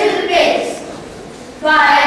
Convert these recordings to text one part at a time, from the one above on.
still raised five.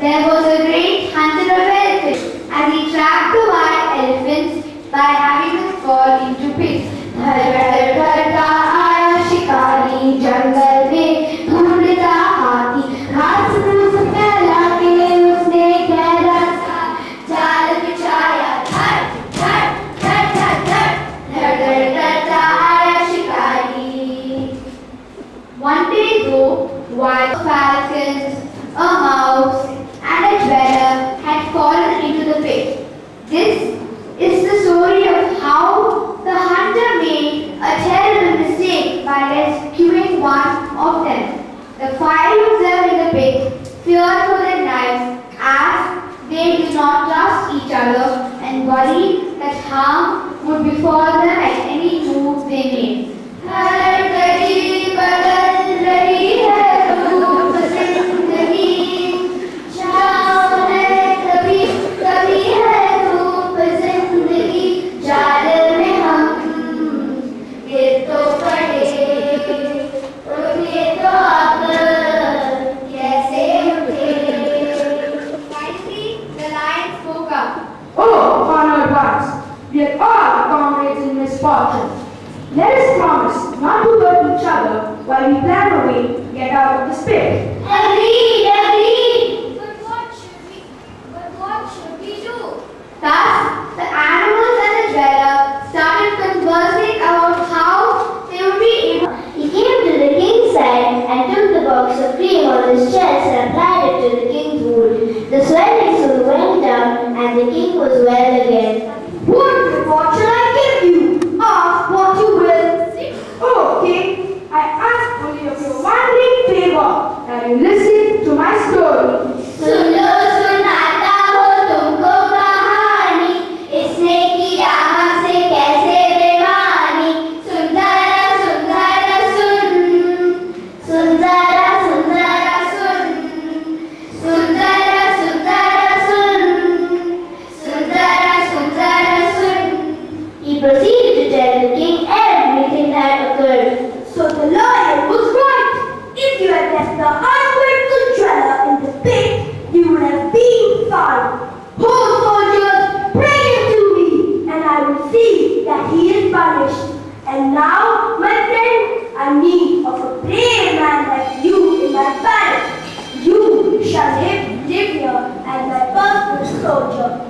There was a great The five observed in the pit feared for their lives as they did not trust each other and worried that harm would befall them at any move they made. fortune. Let us promise not to hurt each other while we plan a way to get out of this pit. Agreed, agreed. But what should we, but what should we do? Thus, the animals and the dweller started conversing about how they would be able. He came to the king's side and took the box of cream on his chest and applied it to the king's wound. The swelling soon went down and the king was well again. Soldier.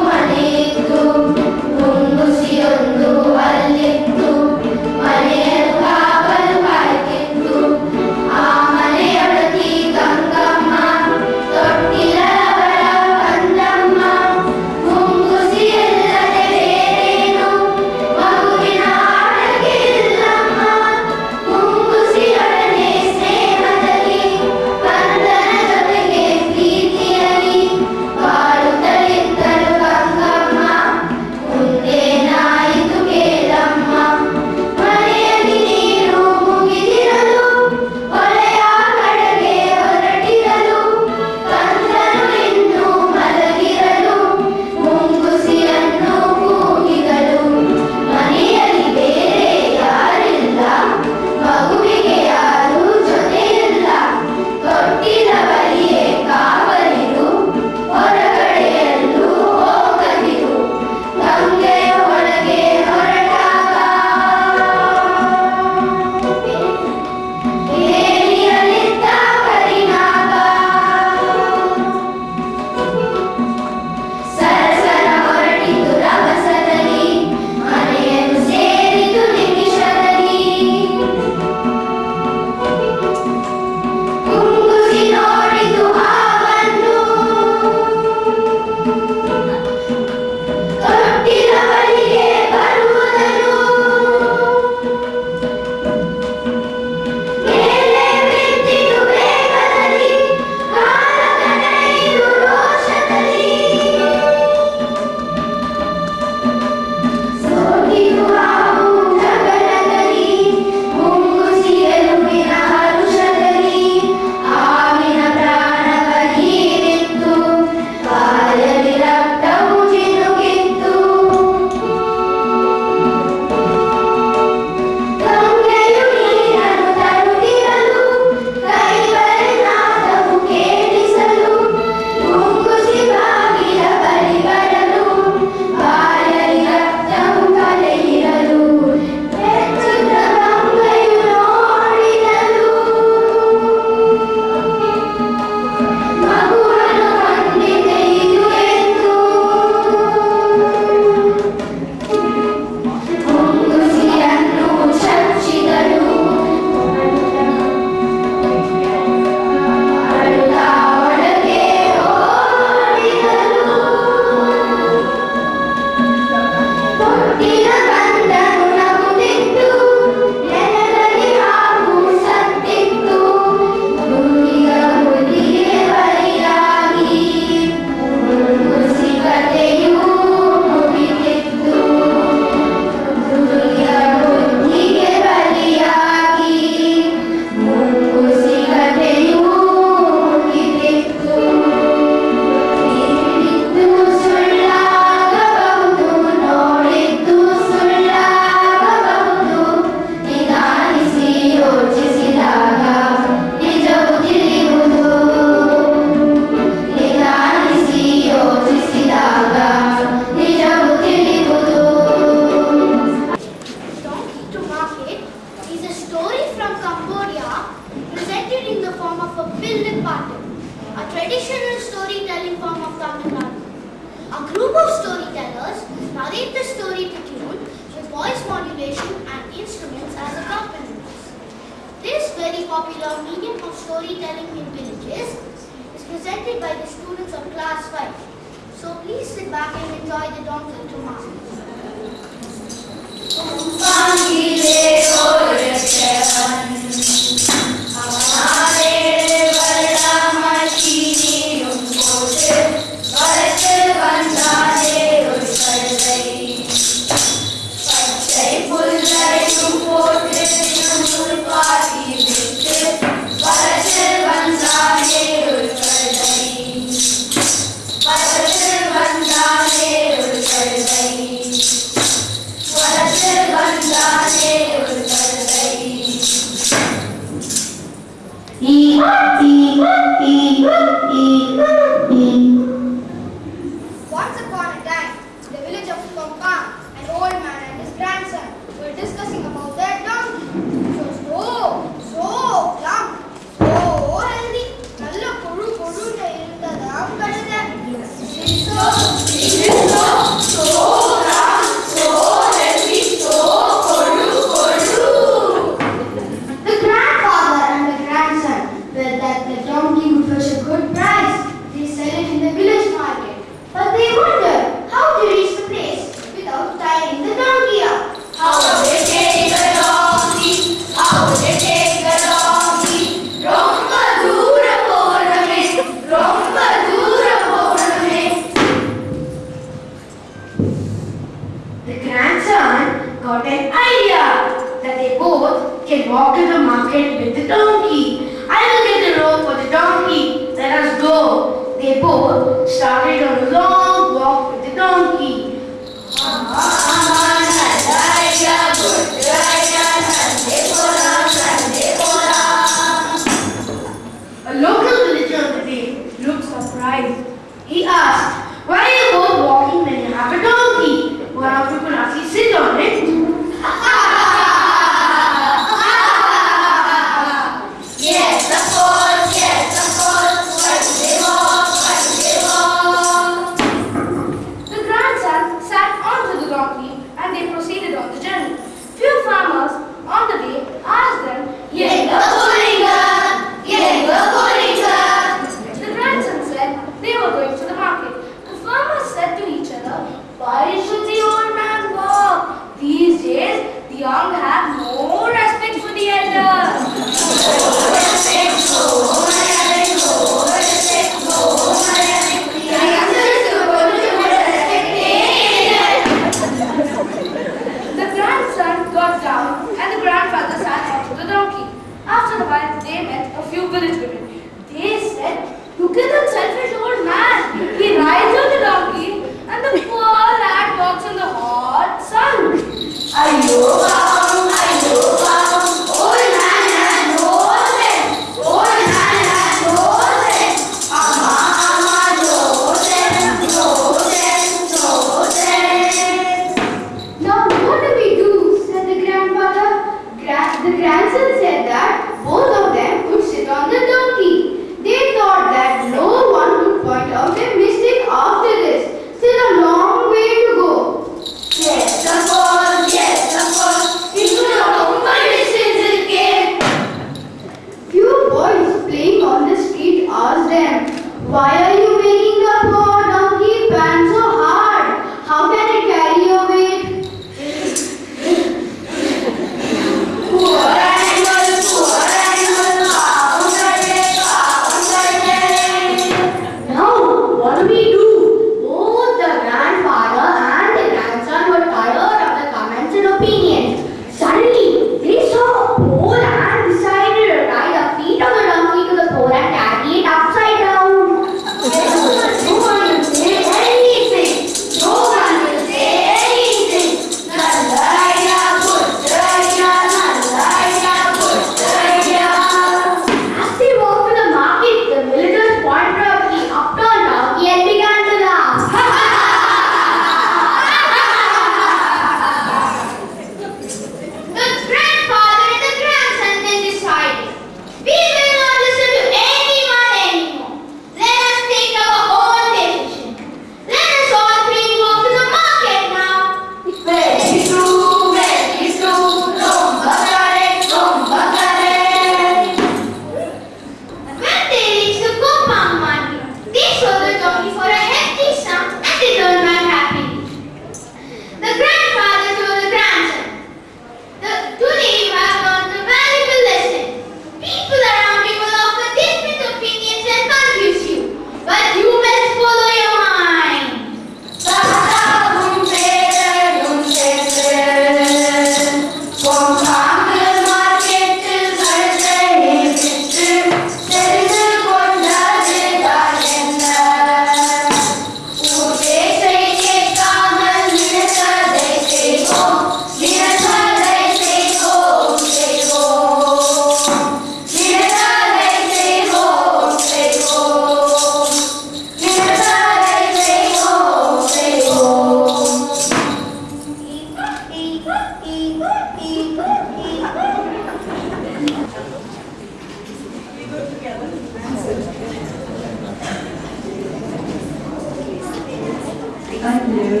Thank you.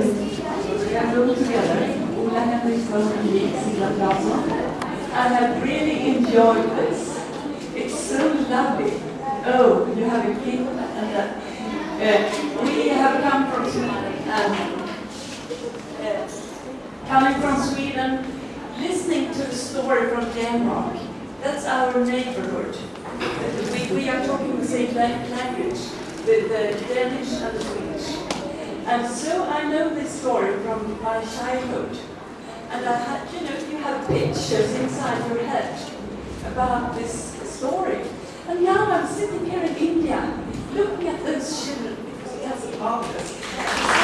We have all together, Ola Henriksson and me, Silla Claesson. I have really enjoyed this. It's so lovely. Oh, you have a kid and that. Uh, we have come from Sweden and uh, coming from Sweden, listening to a story from Denmark. That's our neighborhood. We, we are talking the same language, the, the Danish and the Swedish. And so I know this story from my childhood. And I had, you know, you have pictures inside your head about this story. And now I'm sitting here in India, looking at those children, because it has a marvelous.